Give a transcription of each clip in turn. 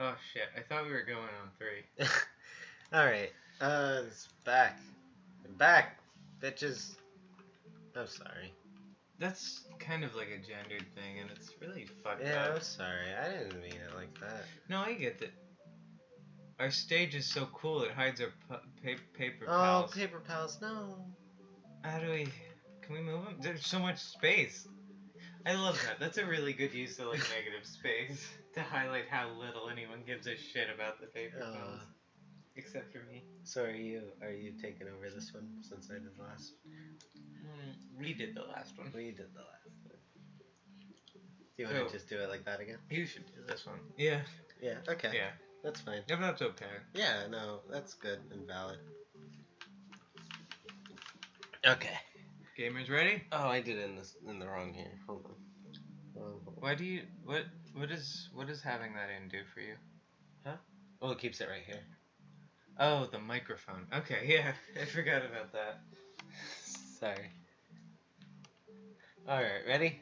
Oh shit! I thought we were going on three. Alright. Uh, it's back. Back, bitches. I'm sorry. That's kind of like a gendered thing, and it's really fucked Yeah, I'm sorry. I didn't mean it like that. No, I get that. Our stage is so cool; it hides our pa- paper Oh, paper pals, no. How do we? Can we move them? There's so much space. I love that. That's a really good use of like negative space to highlight how little anyone gives a shit about the paper Uh. pals, except for me. So are you? Are you taking over this one since I did the last? Mm, we did the last one. We did the last one. Do you want to just do it like that again? You should do this one. Yeah. Yeah. Okay. Yeah. That's fine. If that's okay. Yeah. No, that's good and valid. Okay. Gamers ready? Oh, I did it in this in the wrong here. Hold on. Hold on, hold on. Why do you what what is what does having that in do for you? Huh? Well, it keeps it right here. Oh, the microphone. Okay, yeah, I forgot about that. Sorry. All right, ready?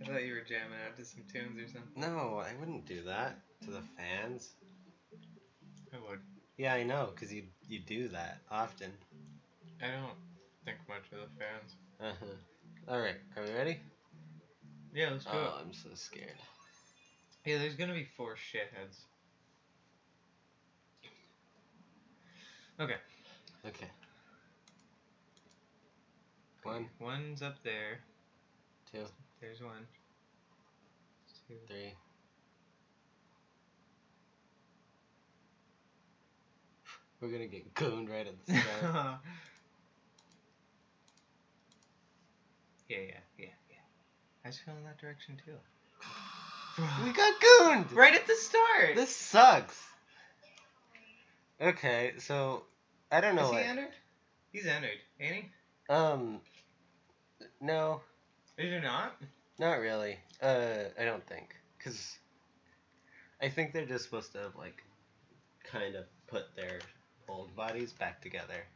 I thought you were jamming out to some tunes or something. No, I wouldn't do that to the fans. I would. Yeah, I know, cause you you do that often. I don't think much of the fans. Uh huh. All right, are we ready? Yeah, let's go. Oh, I'm so scared. Yeah, there's gonna be four shitheads. Okay. Okay. One, One's up there. two, There's one. Two. three. We're gonna get gooned right at the start. yeah, yeah, yeah, yeah. I was feeling that direction too. we got gooned. right at the start. This sucks. Okay, so I don't know. Is he what- entered? He's entered, ain't he? Um, no, Is he not? not really. Uh, I don't think, cause I think they're just supposed to have like, kind of put their old bodies back together.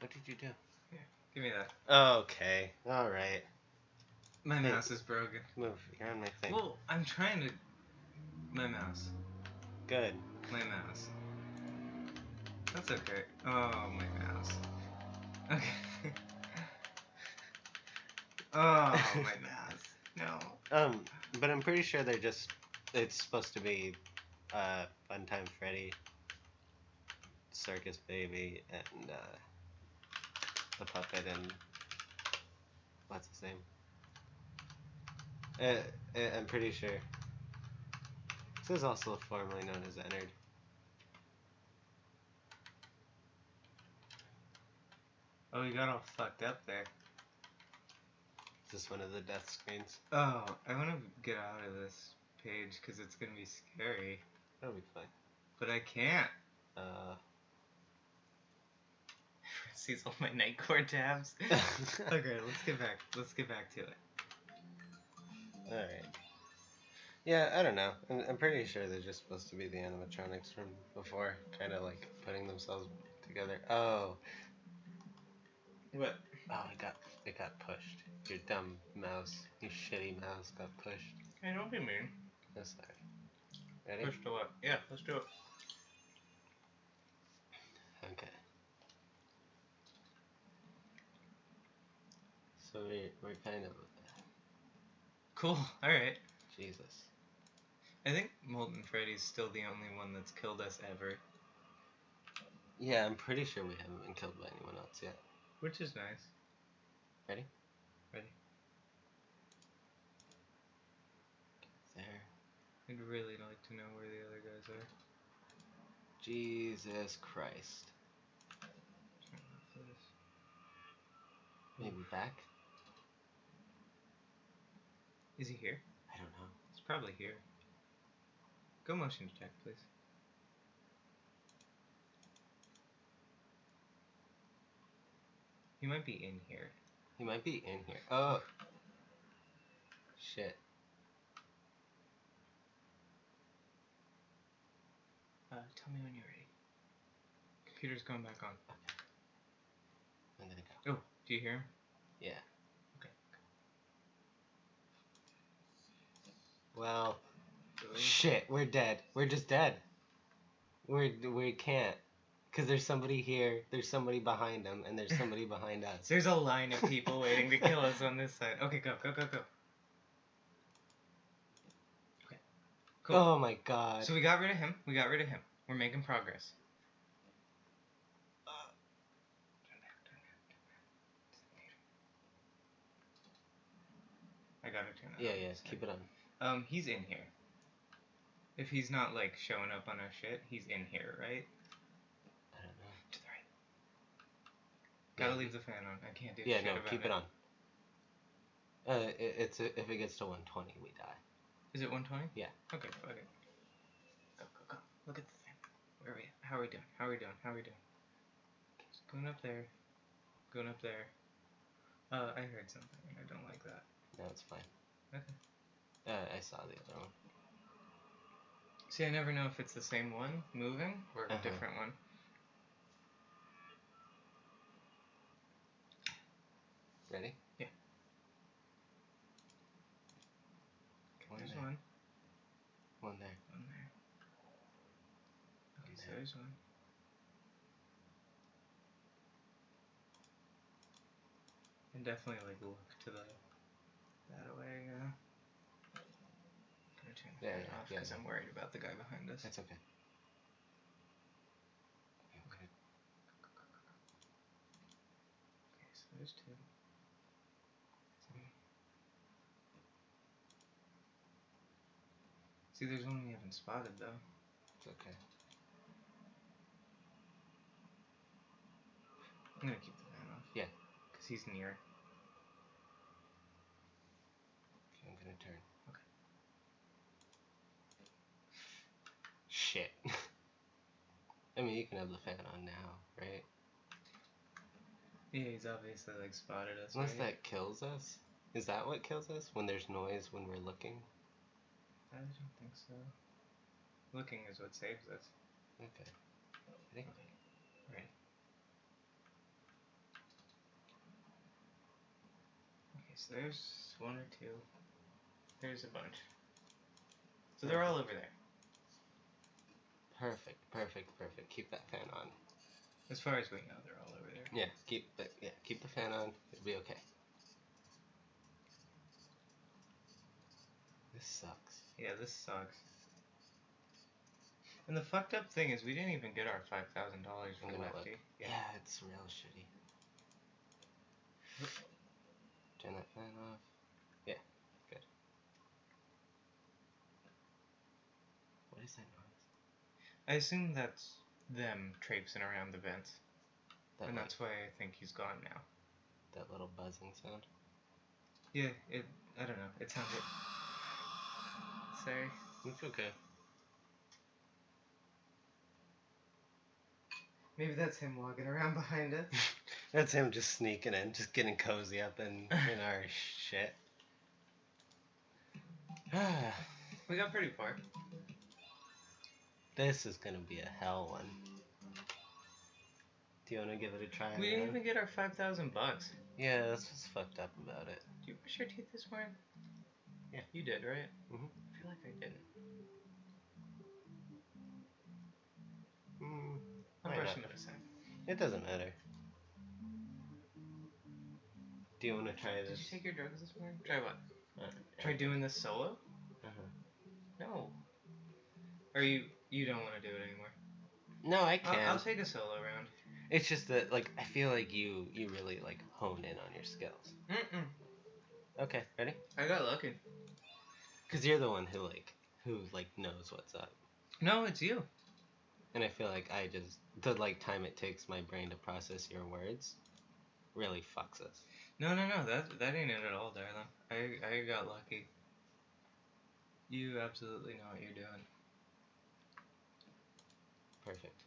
What did you do? Here, Give me that. Okay, all right. My Hey. mouse is broken. Move. You're on my thing. Well, I'm trying to. My mouse. Good. My mouse. That's okay. Oh, my mouse. Okay. oh, my mouse. No. Um, but I'm pretty sure they're just. It's supposed to be, uh, Funtime Freddy, Circus Baby, and uh, the puppet and what's his name? Uh, I'm pretty sure. This is also formerly known as Ennard. Oh, you got all fucked up there. Is this one of the death screens? Oh, I want to get out of this page because it's gonna be scary, That'll be fine. but I can't. Uh, Sees all my Nightcore tabs. okay, let's get back. Let's get back to it. Alright. Yeah, I don't know. I'm, I'm pretty sure they're just supposed to be the animatronics from before, kind of like putting themselves together. Oh, What? oh, it got it got pushed. Your dumb mouse, your shitty mouse got pushed. Hey, don't be mean. That's not ready. Push to what? Yeah, let's do it. Okay. So we we're kind of Cool. All right. Jesus. I think Molten Freddy's still the only one that's killed us ever, Yeah, I'm pretty sure we haven't been killed by anyone else yet. which is nice. Ready? Ready. There. I'd really like to know where the other guys are. Jesus Christ. Turn off this. Maybe back? Is he here? I don't know. He's probably here. Go motion detect, please. He might be in here. He might be in here. Oh. Shit. Uh, tell me when you're ready. Computer's going back on. I'm gonna go. Oh, do you hear him? Yeah. Well, Shit, we're dead. We're just dead. We're we can't, cause there's somebody here, there's somebody behind them, and there's somebody behind us. There's a line of people waiting to kill us on this side. Okay, go, go, go, go. Okay. Cool. Oh my god. So we got rid of him. We got rid of him. We're making progress. Uh. I turn that yeah, on yeah. Keep it on. Um, he's in here. If he's not like showing up on our shit, he's in here, right? I don't know. To the right. Gotta Yeah. leave the fan on. I can't do it. Yeah, shit no. about Keep it on. Uh, it, it's a, if it gets to 120, we die. Is it 120? Yeah. Okay, it. Go, go, go. Look at the thing. Where are we? How are we doing? How are we doing? How are we doing? Okay, so going up there. Going up there. Uh, I heard something I don't like that. No, it's fine. Okay. Uh, I saw the other one. See, I never know if it's the same one moving or a Uh-huh. different one. Ready? Yeah. One There's there. one. One there. One there. Okay, so there. there's one. And definitely like look to the that way. Uh, gonna turn Yeah, yeah, oh, off because yeah. I'm worried about the guy behind us. That's okay. Okay. Okay, so there's two. See, there's one we haven't spotted though. It's okay. I'm gonna keep the fan off. Yeah. Cause he's near. Okay, I'm gonna turn. Shit. I mean, you can have the fan on now, right? Yeah, he's obviously like spotted us. Unless right? that kills us. Is that what kills us? When there's noise when we're looking? I don't think so. Looking is what saves us. Okay. Ready? Right. Okay, so there's one or two. There's a bunch. So they're all over there. Perfect, perfect, perfect. Keep that fan on. As far as we know, they're all over there. Yeah, keep the yeah, keep the fan on. It'll be okay. This sucks. Yeah, this sucks. And the fucked up thing is, we didn't even get our five thousand dollars from Lefty. look. Yeah, it's real shitty. Turn that fan off. Yeah, good. What is that noise? I assume that's them traipsing around the vents, That and like, that's why I think he's gone now. that little buzzing sound. Yeah, it. I don't know. It sounded. Sorry. It's okay. Maybe that's him walking around behind us. That's him just sneaking in, just getting cozy up in, in our shit. We got pretty far. This is gonna be a hell one. Do you wanna give it a try? We didn't even get our five thousand bucks. Yeah, that's what's fucked up about it. Do you brush your teeth this morning? Yeah. You did, right? Mhm. I feel like I didn't. Mm, I'm Why brushing not? it doesn't matter. Do you wanna try Did this? you take your drugs this morning? Try what? Uh, Try doing this solo? uh-huh. No. Are you you don't want to do it anymore? No, I I'll. I'll take a solo round. It's just that, like, I feel like you you really like hone in on your skills. Mm-mm. Okay, ready? I got lucky. Cause you're the one who like who like knows what's up, No, it's you. and I feel like I just the like time it takes my brain to process your words really fucks us. No, no, no. That that ain't it at all, darling. I I got lucky. You absolutely know what you're doing. Perfect.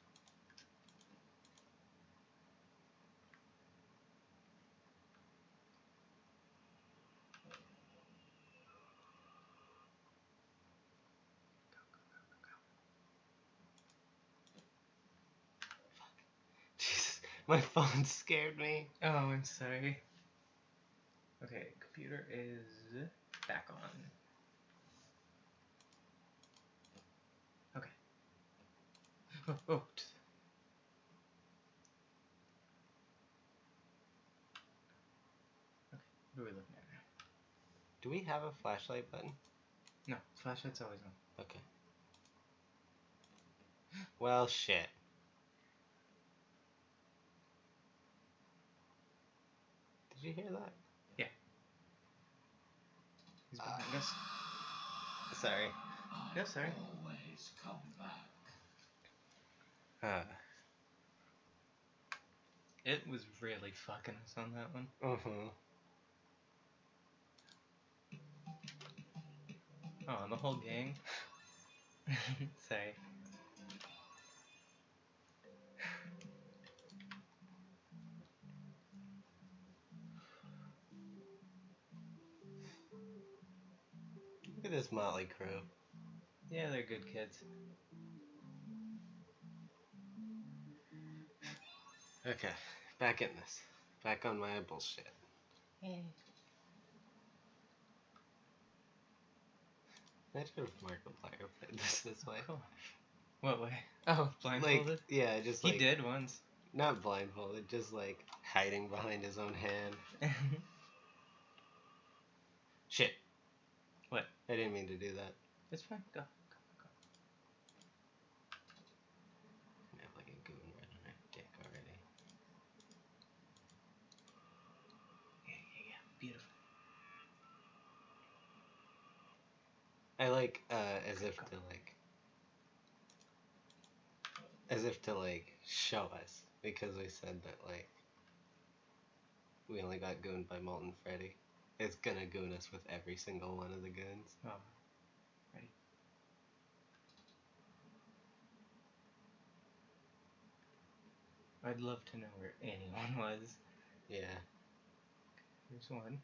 My phone scared me. Oh, I'm sorry. Okay, computer is back on. Oh, oh. Okay, what are we looking at now? Do we have a flashlight button? No, flashlight's always on. Okay. Well, shit. Did you hear that? Yeah. He's behind us. Sorry. No, sorry. Always come back. Uh. It was really fucking us on that one. Uh-huh. Oh, and the whole gang. sorry. Look at this motley crew. Yeah, they're good kids. Okay, back in this. Back on my bullshit. Imagine if Markiplier played this this way. Cool. What way? Oh, blindfolded. Like, yeah, just like. he did once. not blindfolded, just like hiding behind his own hand. Shit. What? I didn't mean to do that. it's fine. Go. Go. Go. I have like a goon right on my dick already. Yeah, yeah, yeah. Beautiful. I like uh as if to like as if to like show us because we said that like we only got gooned by Molten Freddy. It's gonna goon us with every single one of the goons. Oh. Ready? I'd love to know where anyone was. Yeah. Here's one.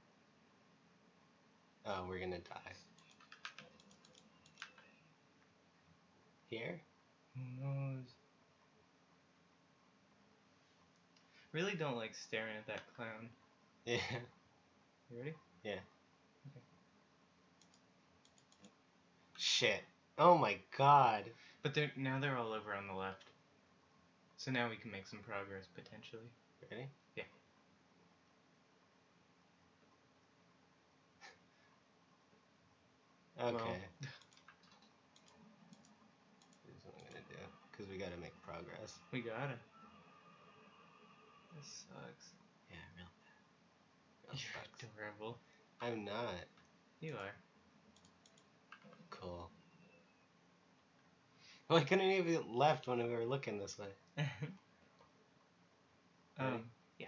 Oh, we're gonna die. Here? Who knows? Really don't like staring at that clown. Yeah. You ready? Yeah. Okay. Shit. Oh my god. But they're now they're all over on the left. So now we can make some progress potentially. Ready? Yeah. Okay. Well- Here's what I'm gonna do. Because we gotta make progress. We gotta. This sucks. Yeah, real bad. Real You're sucks. adorable. I'm not. You are. Cool. Well, I couldn't even left when we were looking this way. um, yeah.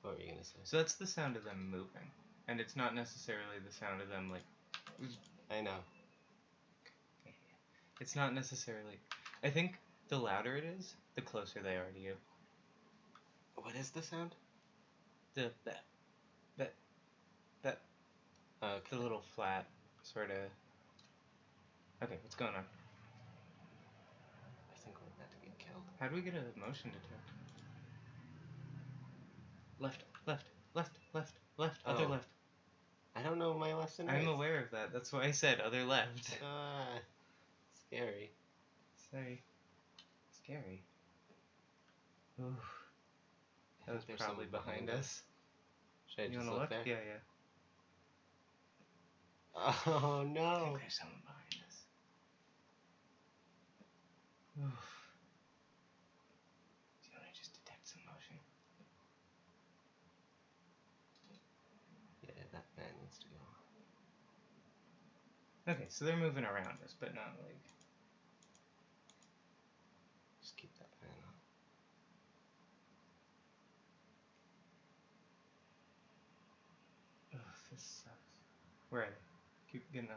What were you gonna say? so that's the sound of them moving, and it's not necessarily the sound of them like. I know. It's not necessarily. I think the louder it is, the closer they are to you. What is the sound? The that that that Okay. the little flat sort of. Okay, what's going on? I think we're about to get killed. How do we get a motion detector? Left, left, left, left, left, other Oh. left. I don't know my left and right. I'm aware of that. That's why I said other left. Ah, scary. Sorry. Scary. Oof. I That was probably someone behind us. Should I You just look look? there? Yeah, yeah. Oh I no. think there's someone behind us. Oof. Do you want to just detect some motion? Yeah, that fan needs to go. Okay, so they're moving around us, but not like. Just keep that fan on. Ugh, this sucks. Where are they? Keep getting on.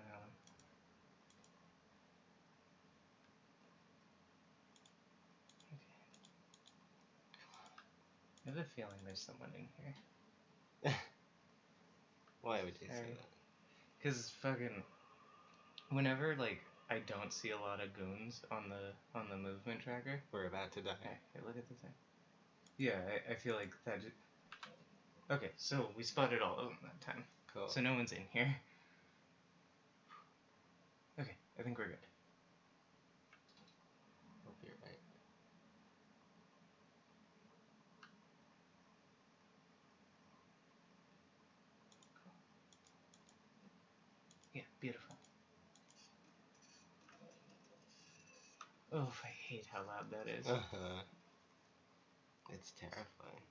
Okay. I have a feeling there's someone in here. Why would you say that? Cause fucking, whenever like I don't see a lot of goons on the on the movement tracker. We're about to die. Hey, look at the thing. Yeah, I, I feel like that. Okay, so we spotted all of them that time. Cool. So no one's in here. Okay, I think we're good. Hope you're right. Cool. Yeah, beautiful. Oh, I hate how loud that is. Uh-huh. It's terrifying.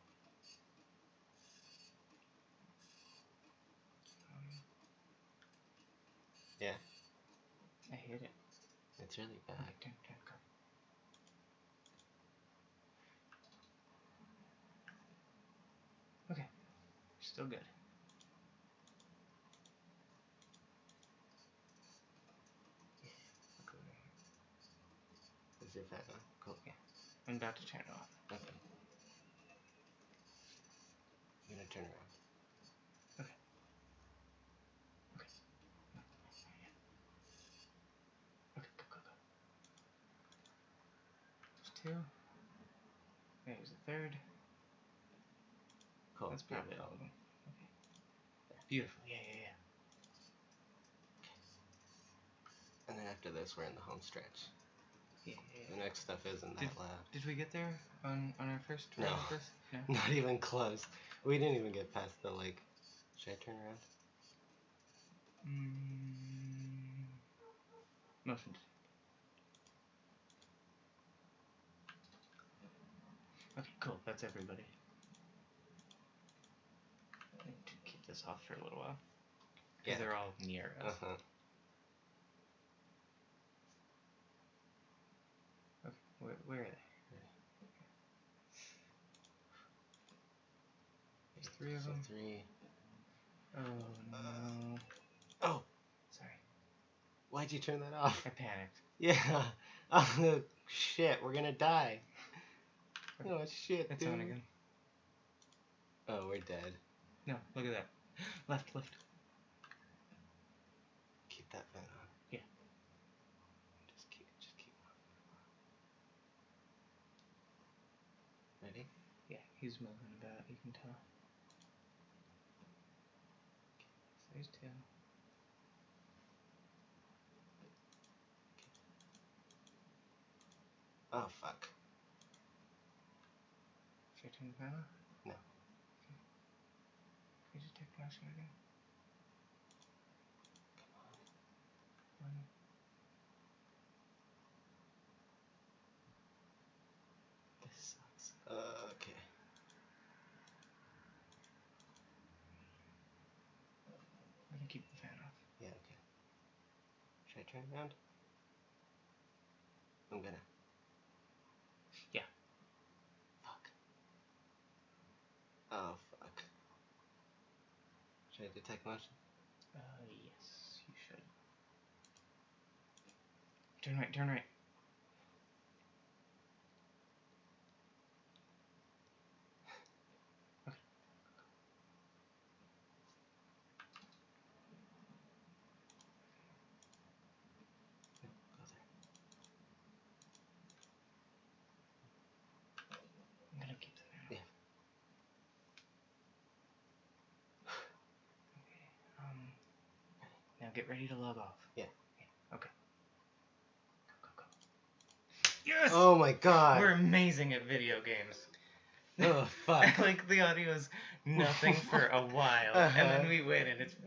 It's really bad. Okay, turn, turn. Okay, still good. Yeah, look over here. Is your fan on? Cool. I'm about to turn it off. Okay. I'm gonna turn around. Okay, go, go, go. There's two. There's a third. Cool. That's probably all of them. Okay. Beautiful. Yeah, yeah, yeah. Okay. And then after this, we're in the home stretch. Yeah, yeah, The next stuff isn't that loud. Did we get there on on our first No. No. Not even close. We didn't even get past the like. Should I turn around? Mm, motion. Okay, cool. That's everybody. I need to keep this off for a little while. Because Yeah. they're all near us. Uh huh. Okay, where, where are they? There's three of So them. three. Oh no. Oh, Sorry. why'd you turn that off? I panicked. Yeah. Oh shit, we're gonna die. Oh shit, It's dude. on again. Oh, we're dead. No, look at that. Left, left. Keep that fan on. Yeah. Just keep, just keep. Ready? Yeah, he's moving about, you can tell. So there's two. Oh fuck. The fan? No. Okay. Can you just take motion again? One. This sucks. Uh, okay. I can keep the fan off. Yeah, okay. Should I turn around? I'm gonna. Yeah. Fuck. Oh fuck. Should I detect motion? Uh, yes, you should. Turn right, turn right. Okay. No, go there. I'm gonna keep the fan off. Yeah. Okay, um, now get ready to log off. Yeah. yeah. Okay. Go, go, go. Yes! Oh my god. We're amazing at video games. Oh fuck. like the audio is nothing for a while, and Uh-huh. then we win, and it's